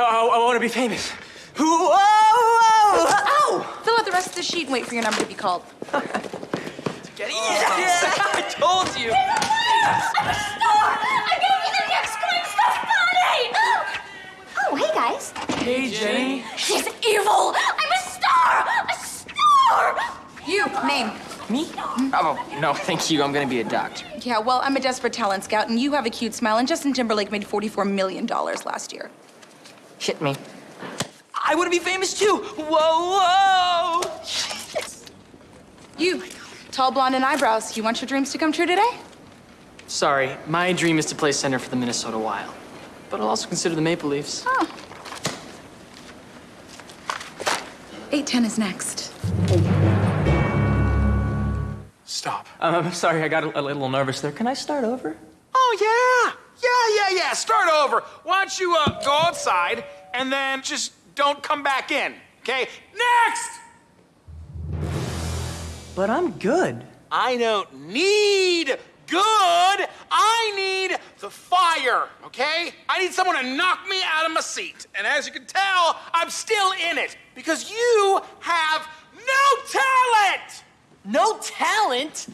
Oh, I, I want to be famous. Whoa, whoa, oh, oh, ow! Fill out the rest of the sheet and wait for your number to be called. Get yes! I told you. I'm a star! I'm gonna be the next Gwen Stefani! Oh, hey guys. Hey, Jenny. She's evil! I'm a star! A star! You, name. Me? Oh, no, thank you. I'm gonna be a doctor. Yeah, well, I'm a desperate talent scout, and you have a cute smile, and Justin Timberlake made $44 million last year. Hit me. I want to be famous too. Whoa, whoa! You, tall blonde and eyebrows, you want your dreams to come true today? Sorry, my dream is to play center for the Minnesota Wild. But I'll also consider the Maple Leafs. Oh. 810 is next. Stop. Um, I'm sorry, I got a, a little nervous there. Can I start over? Oh, yeah. Yeah, yeah, yeah. Start over. Why don't you uh, go outside and then just don't come back in, okay? Next! But I'm good. I don't need good. I need the fire, okay? I need someone to knock me out of my seat. And as you can tell, I'm still in it because you have no talent. No talent?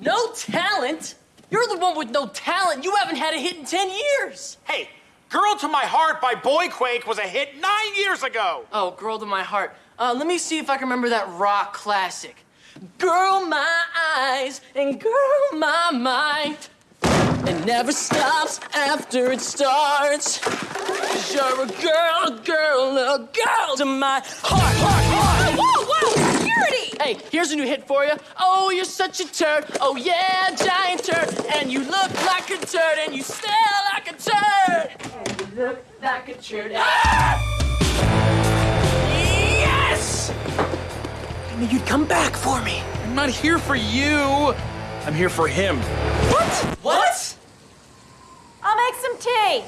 No talent? You're the one with no talent. You haven't had a hit in 10 years. Hey, Girl to My Heart by Boyquake was a hit nine years ago. Oh, Girl to My Heart. Uh, let me see if I can remember that rock classic. Girl, my eyes, and girl, my mind. It never stops after it starts. Cause you're a girl, a girl, a girl to my heart, heart, heart. Whoa, whoa, security! Hey, here's a new hit for you. Oh, you're such a turd. Oh, yeah, giant turd. And you look like a turd, and you smell like a turd. And you look like a turd. Ah! Yes! I knew you'd come back for me. I'm not here for you. I'm here for him. What? What? I'll make some tea.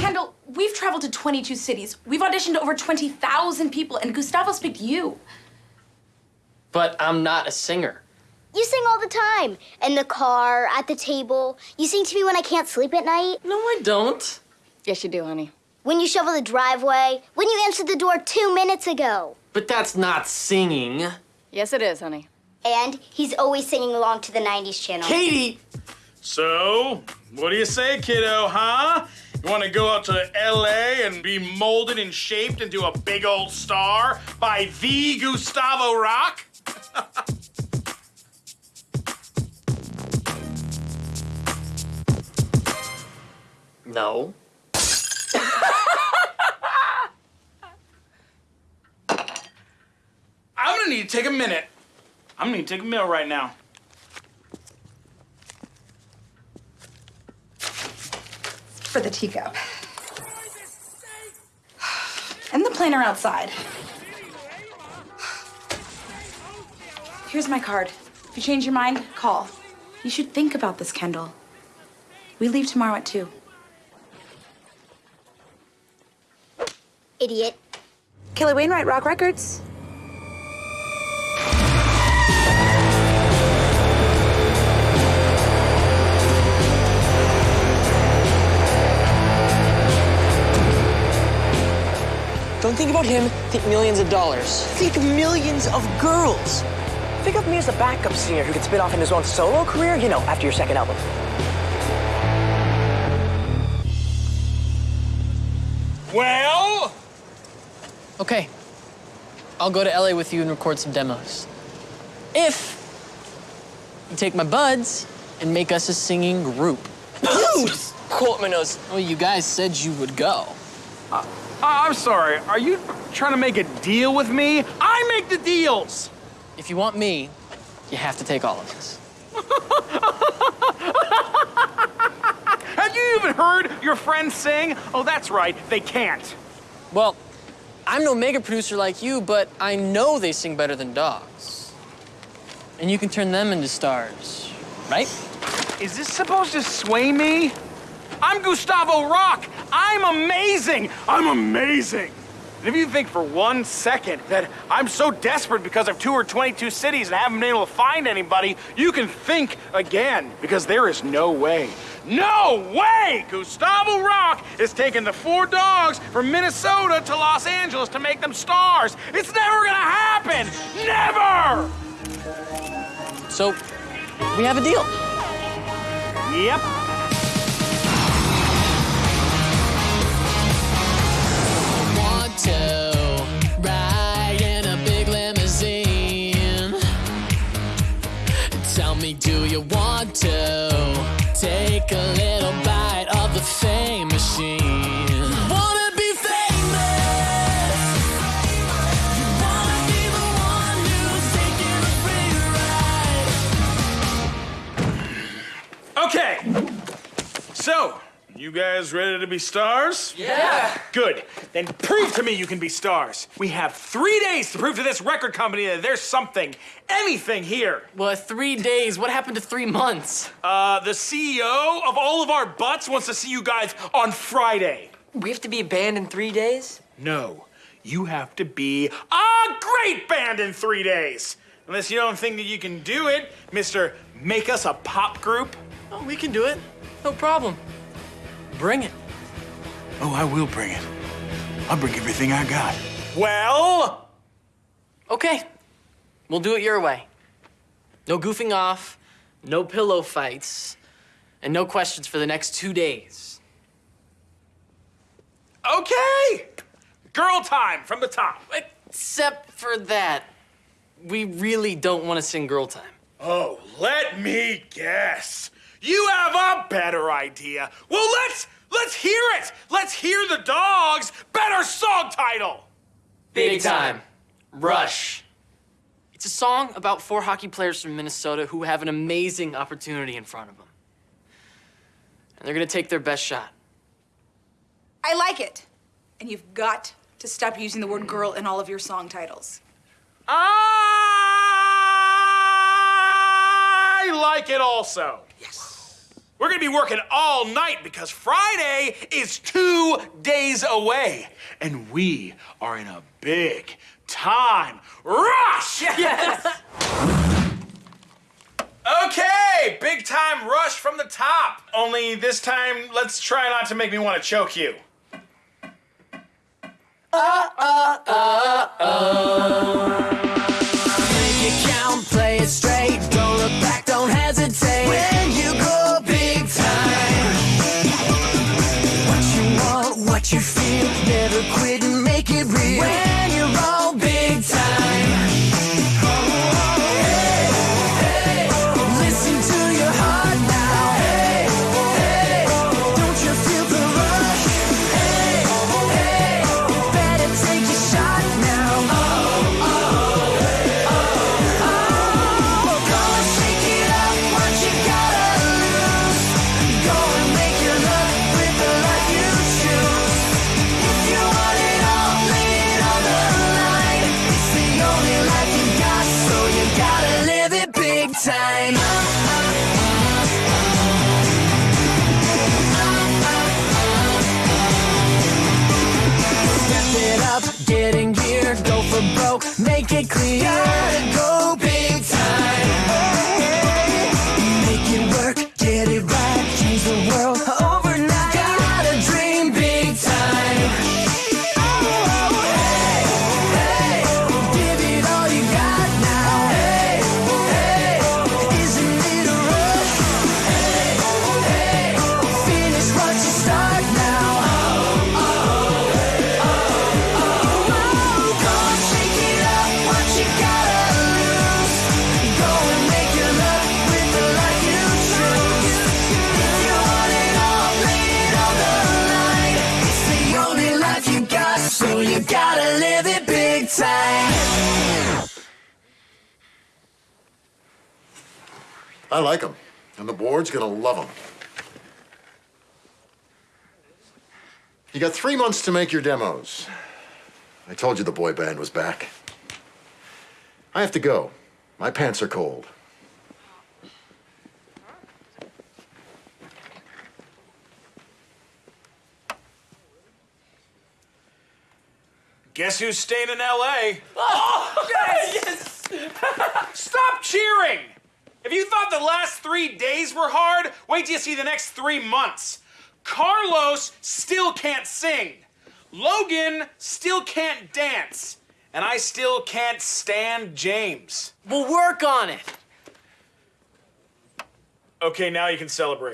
Kendall, we've traveled to 22 cities. We've auditioned to over 20,000 people, and Gustavo's picked you. But I'm not a singer. You sing all the time. In the car, at the table. You sing to me when I can't sleep at night. No, I don't. Yes, you do, honey. When you shovel the driveway. When you answered the door two minutes ago. But that's not singing. Yes, it is, honey. And he's always singing along to the 90s channel. Katie! So, what do you say, kiddo, huh? You want to go out to LA and be molded and shaped into a big old star by the Gustavo Rocque? No. Gonna need to take a minute. I'm gonna need to take a meal right now. For the teacup. And the planner outside. Here's my card. If you change your mind, call. You should think about this, Kendall. We leave tomorrow at 2. Idiot. Kelly Wainwright, Rocque Records. Don't think about him, think millions of dollars. Think millions of girls. Think of me as a backup singer who can spin off in his own solo career, you know, after your second album. Well, Okay. I'll go to LA with you and record some demos. If you take my buds and make us a singing group. Dude! Quote Well, you guys said you would go. Uh, Uh, I'm sorry. Are you trying to make a deal with me? I make the deals. If you want me, you have to take all of us. Have you even heard your friends sing? Oh, that's right. They can't. Well, I'm no mega producer like you, but I know they sing better than dogs. And you can turn them into stars, right? Is this supposed to sway me? I'm Gustavo Rocque. I'm amazing. I'm amazing. And if you think for one second that I'm so desperate because I've toured 22 cities and haven't been able to find anybody, you can think again because there is no way No way! Gustavo Rocque is taking the four dogs from Minnesota to Los Angeles to make them stars. It's never gonna happen! Never! So, we have a deal. Yep. Me, do you want to take a little bite of the fame machine? Wanna be famous? Wanna be the one who's taking a free ride? Okay. So, you guys ready to be stars? Yeah. Good. Then prove to me you can be stars. We have three days to prove to this record company that there's something, anything here. Well, three days. What happened to three months? Uh, the CEO of all of our butts wants to see you guys on Friday. We have to be a band in three days? No, you have to be a great band in three days. Unless you don't think that you can do it, Mr. Make Us a Pop Group. Oh, we can do it. No problem. Bring it. Oh, I will bring it. I'll bring everything I got. Well, Okay. We'll do it your way. No goofing off, no pillow fights, and no questions for the next two days. okay. Girl time from the top. Except for that, we really don't want to sing Girl Time. Oh, let me guess. You have a better idea. Well, let's let's hear it. Let's hear the dogs. Better song title. Big time. Rush. It's a song about four hockey players from Minnesota who have an amazing opportunity in front of them. And they're gonna take their best shot. I like it. And you've got to stop using the word girl in all of your song titles. I like it also. Yes. We're gonna be working all night because Friday is two days away, and we are in a big time rush. Yes! Okay, big time rush from the top. Only this time, let's try not to make me want to choke you. Uh, uh, uh, make it count, make it clear. I like them, and the board's gonna love them. You got three months to make your demos. I told you the boy band was back. I have to go. My pants are cold. Guess who's staying in L.A.? Oh, yes! Stop cheering! If you thought the last three days were hard, wait till you see the next three months. Carlos still can't sing. Logan still can't dance. And I still can't stand James. We'll work on it. Okay, now you can celebrate.